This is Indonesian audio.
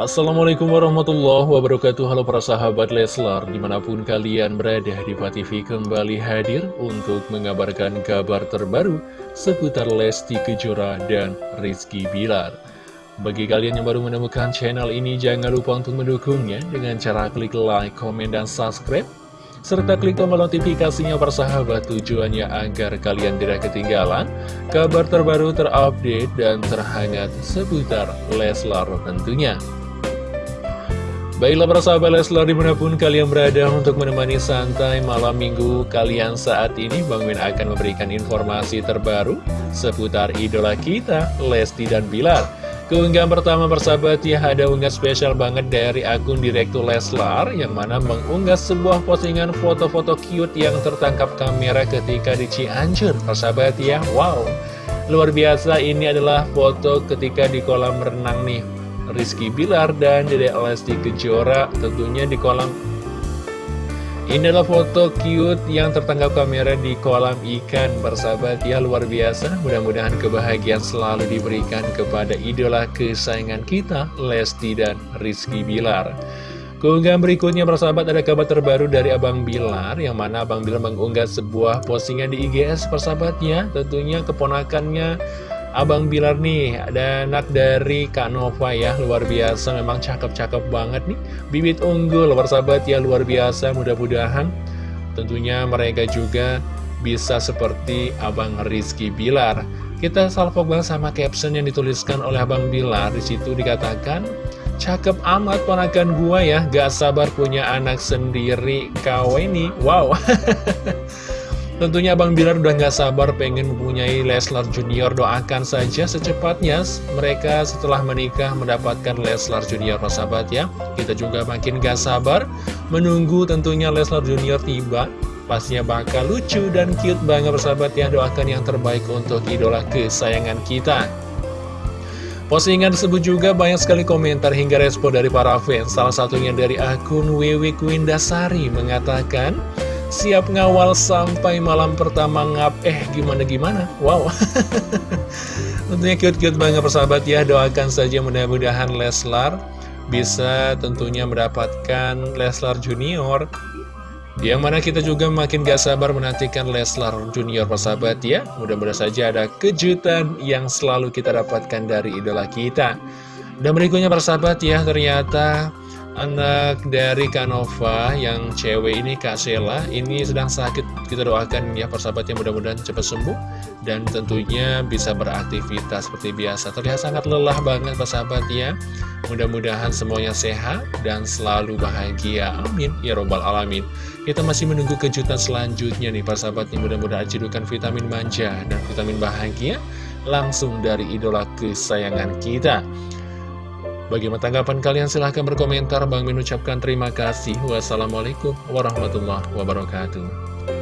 Assalamualaikum warahmatullahi wabarakatuh Halo para sahabat Leslar Di mana pun kalian berada di TV kembali hadir Untuk mengabarkan kabar terbaru Seputar Lesti Kejora dan Rizky Bilar Bagi kalian yang baru menemukan channel ini Jangan lupa untuk mendukungnya Dengan cara klik like, komen, dan subscribe serta klik tombol notifikasinya persahabat tujuannya agar kalian tidak ketinggalan kabar terbaru terupdate dan terhangat seputar Leslar tentunya. Baiklah para sahabat Leslar di mana pun kalian berada untuk menemani santai malam minggu kalian saat ini Bang Min akan memberikan informasi terbaru seputar idola kita Lesti dan Bilar. Keunggahan pertama persahabat ya ada unggah spesial banget dari akun Direktur Leslar Yang mana mengunggah sebuah postingan foto-foto cute yang tertangkap kamera ketika di Cianjur. Persahabat ya Wow. Luar biasa ini adalah foto ketika di kolam renang nih Rizky Bilar dan Dede Lesti Kejora tentunya di kolam. Ini adalah foto cute yang tertangkap kamera di kolam ikan. Bersahabat ya luar biasa. Mudah-mudahan kebahagiaan selalu diberikan kepada idola kesayangan kita Lesti dan Rizky Bilar. Keunggahan berikutnya persahabat ada kabar terbaru dari Abang Bilar Yang mana Abang Bilar mengunggah sebuah postingan di IGS persahabatnya Tentunya keponakannya Abang Bilar nih, ada anak dari Kak Nova ya, luar biasa, memang cakep-cakep banget nih. Bibit unggul, sahabat ya, luar biasa, mudah-mudahan tentunya mereka juga bisa seperti Abang Rizky Bilar. Kita salvok banget sama caption yang dituliskan oleh Abang Bilar, di situ dikatakan, Cakep amat ponakan gua ya, gak sabar punya anak sendiri kau ini. Wow. Tentunya Abang Bilar udah gak sabar pengen mempunyai Leslar Junior. Doakan saja secepatnya mereka setelah menikah mendapatkan Leslar Junior. Sahabat ya Kita juga makin gak sabar menunggu tentunya Leslar Junior tiba. Pastinya bakal lucu dan cute banget persahabat ya. Doakan yang terbaik untuk idola kesayangan kita. Postingan tersebut juga banyak sekali komentar hingga respon dari para fans. Salah satunya dari akun Wewe Queen Dasari mengatakan Siap ngawal sampai malam pertama ngap. Eh gimana-gimana? Wow. Tentunya cute-cute banget persahabat ya. Doakan saja mudah-mudahan Leslar Bisa tentunya mendapatkan Leslar Junior. Yang mana kita juga makin gak sabar menantikan Leslar Junior persahabat ya. Mudah-mudahan saja ada kejutan yang selalu kita dapatkan dari idola kita. Dan berikutnya persahabat ya Ternyata anak dari Kanova yang cewek ini Kak Sela ini sedang sakit. Kita doakan ya persahabat yang mudah-mudahan cepat sembuh dan tentunya bisa beraktivitas seperti biasa. Terlihat sangat lelah banget persahabat ya mudah-mudahan semuanya sehat dan selalu bahagia. Amin. Ya robbal alamin. Kita masih menunggu kejutan selanjutnya nih persahabat yang mudah-mudahan cidukan vitamin manja dan vitamin bahagia langsung dari idola kesayangan kita Bagaimana tanggapan kalian? Silahkan berkomentar. Bang mengucapkan terima kasih. Wassalamualaikum warahmatullahi wabarakatuh.